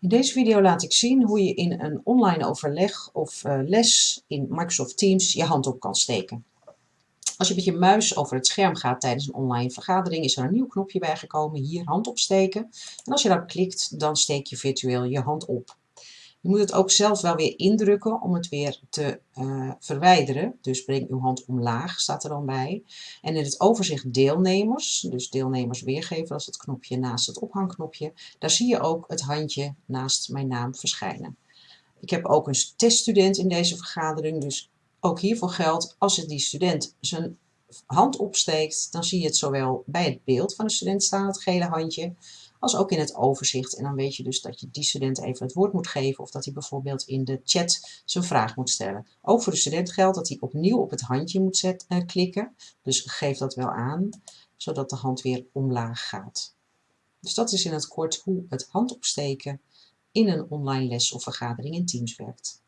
In deze video laat ik zien hoe je in een online overleg of uh, les in Microsoft Teams je hand op kan steken. Als je met je muis over het scherm gaat tijdens een online vergadering is er een nieuw knopje bijgekomen, hier hand opsteken. En als je daarop klikt dan steek je virtueel je hand op. Je moet het ook zelf wel weer indrukken om het weer te uh, verwijderen. Dus breng uw hand omlaag, staat er dan bij. En in het overzicht deelnemers, dus deelnemers weergeven, als het knopje naast het ophangknopje, daar zie je ook het handje naast mijn naam verschijnen. Ik heb ook een teststudent in deze vergadering, dus ook hiervoor geldt, als die student zijn hand opsteekt, dan zie je het zowel bij het beeld van de student staan, het gele handje, als ook in het overzicht. En dan weet je dus dat je die student even het woord moet geven of dat hij bijvoorbeeld in de chat zijn vraag moet stellen. Ook voor de student geldt dat hij opnieuw op het handje moet uh, klikken. Dus geef dat wel aan, zodat de hand weer omlaag gaat. Dus dat is in het kort hoe het handopsteken in een online les of vergadering in Teams werkt.